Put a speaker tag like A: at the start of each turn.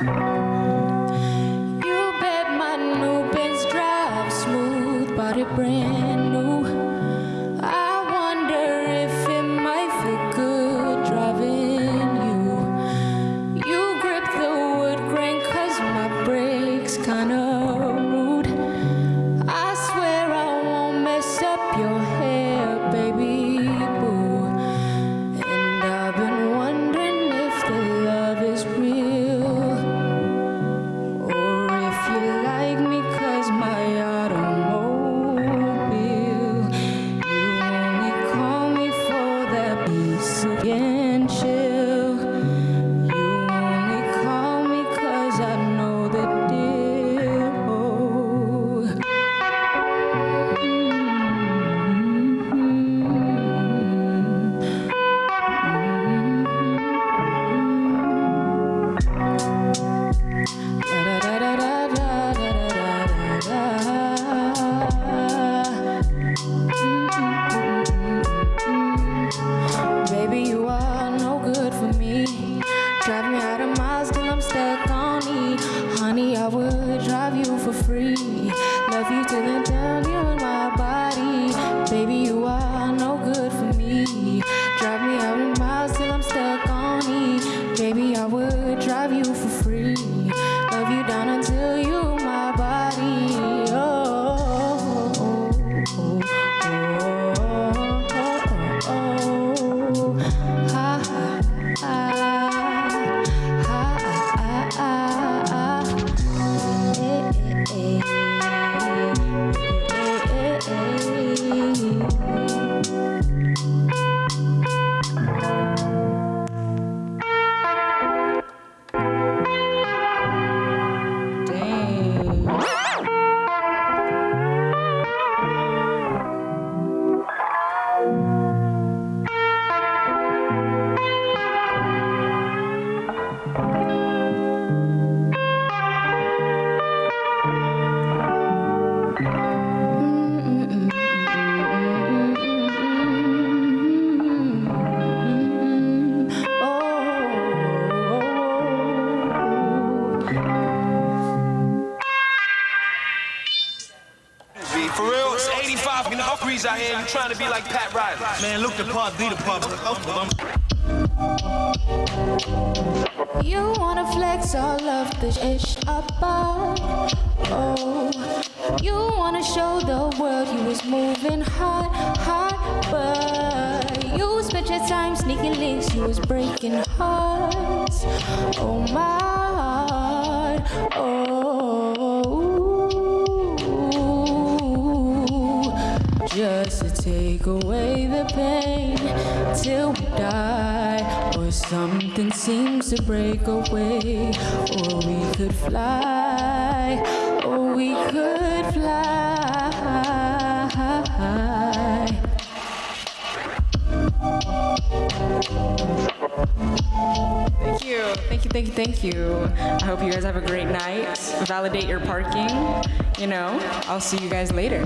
A: You bet my new Benz drive smooth, body brand new. I wonder if it might feel good driving you. You grip the wood grain 'cause my brakes kinda Baby, you are no good for me. Drive me out
B: B, for real, it's 85 fucking Huckeries out here. You trying to be like Pat Riley.
C: Man, look the part, be the part.
A: You wanna flex all of the ish about. Oh, you wanna show the world you was moving hot, hot, but you spent your time sneaking links, you was breaking hearts. Oh my heart, oh, take away the pain till we die, or something seems to break away, or we could fly,
D: Thank you, thank you. I hope you guys have a great night. Validate your parking. You know, I'll see you guys later.